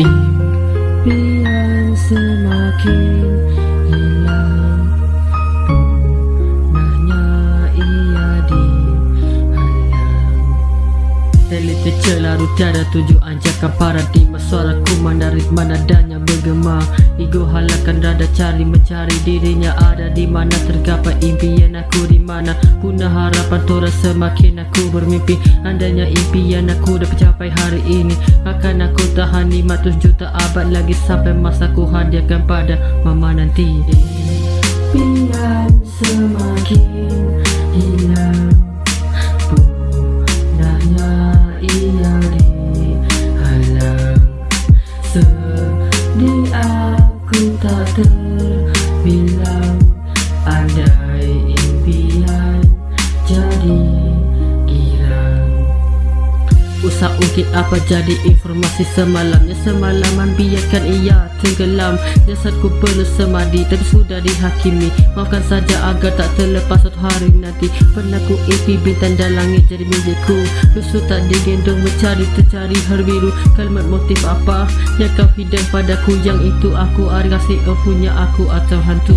Impian semakin hilang Punahnya ia dihalang Televisi lalu tiada tujuan Jaka paradigma suaraku menarik Nadanya bergema. Ego halakan rada cari mencari dirinya Ada di mana. Tergapai impian aku di mana. Punah harapan tora semakin aku bermimpi. Andainya impian aku dapat capai hari ini Akan aku tahan 500 juta abad lagi Sampai masa ku hadiahkan pada mama nanti. Impian semakin hilang Usah ungkit apa jadi informasi semalamnya Semalaman biarkan ia tenggelam. Jasadku perlu semadi tapi sudah dihakimi. Maafkan saja agar tak terlepas suatu hari nanti. Pernah ku impi bintang dan langit jadi milikku. Lusuh tak digendong mencari tercari hari biru Kalimat motif apa? Yang kau hidang padaku Yang itu aku ada kasih kau punya aku atau hantu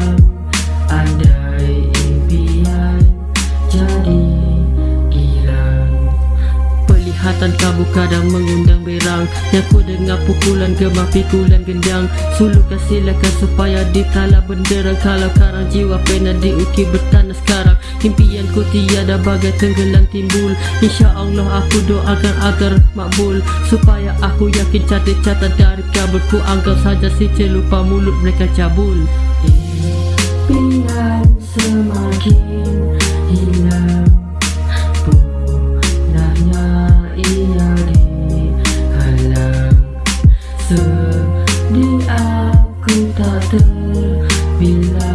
Pelihatan kamu kadang mengundang berang. Yang ku dengar pukulan gemah pikulan gendang. Sulukan silakan supaya ditala benderang. Kalau karang jiwa pernah diukir bertanah sekarang. Impianku tiada bagai tenggelam timbul. Insya Allah aku doakan agar makbul. Supaya aku yakin catat-catat dari kabelku Anggap saja si celupa mulut mereka cabul. Impian semakin hilang sadar bila